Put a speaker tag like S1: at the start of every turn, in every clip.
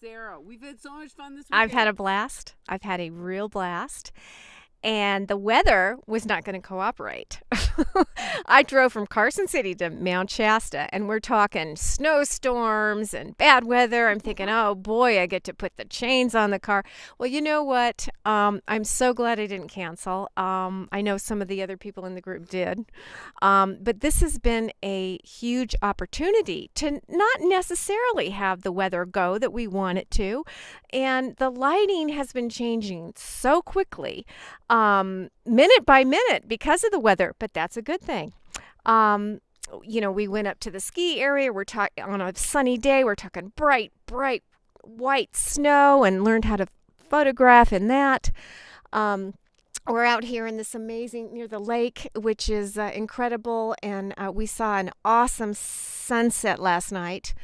S1: Sarah. We've had so much fun this week.
S2: I've had a blast. I've had a real blast. And the weather was not going to cooperate. I drove from Carson City to Mount Shasta, and we're talking snowstorms and bad weather. I'm thinking, oh boy, I get to put the chains on the car. Well, you know what? Um, I'm so glad I didn't cancel. Um, I know some of the other people in the group did. Um, but this has been a huge opportunity to not necessarily have the weather go that we want it to. And the lighting has been changing so quickly um, minute by minute because of the weather, but that's a good thing. Um, you know, we went up to the ski area. We're talking on a sunny day. We're talking bright, bright white snow, and learned how to photograph in that. Um, we're out here in this amazing near the lake, which is uh, incredible, and uh, we saw an awesome sunset last night.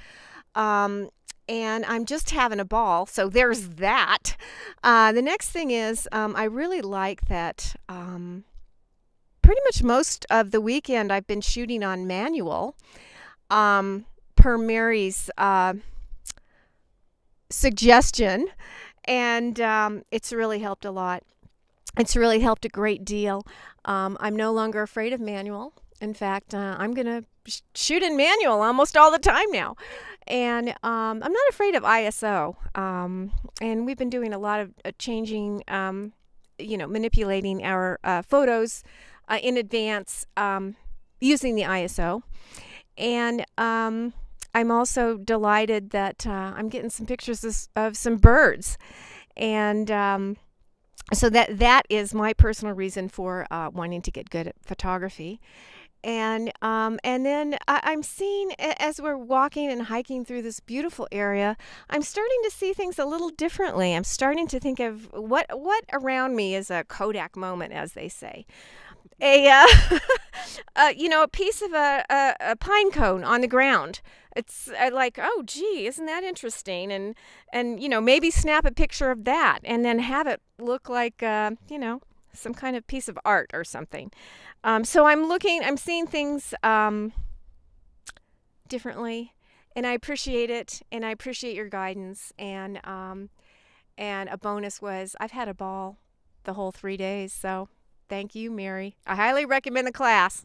S2: Um, and I'm just having a ball. So there's that. Uh, the next thing is, um, I really like that. Um, pretty much most of the weekend, I've been shooting on manual, um, per Mary's uh, suggestion, and um, it's really helped a lot. It's really helped a great deal. Um, I'm no longer afraid of manual. In fact, uh, I'm going to sh- shoot in manual almost all the time now. And um, I'm not afraid of ISO. Um, and we've been doing a lot of uh, changing, um, you know, manipulating our uh, photos uh, in advance um, using the ISO. And um, I'm also delighted that uh, I'm getting some pictures of, of some birds. And um, so that that is my personal reason for uh, wanting to get good at photography and um, and then I, am seeing as we're walking and hiking through this beautiful area, I'm starting to see things a little differently. I'm starting to think of what what around me is a Kodak moment, as they say. A uh, uh, you know a piece of a, a, a, pine cone on the ground. It's uh, like oh gee, isn't that interesting? And and you know maybe snap a picture of that and then have it look like uh, you know some kind of piece of art or something. Um, so I'm looking, I'm seeing things um, differently, and I appreciate it, and I appreciate your guidance. And um, and a bonus was I've had a ball the whole three days, so thank you, Mary. I highly recommend the class.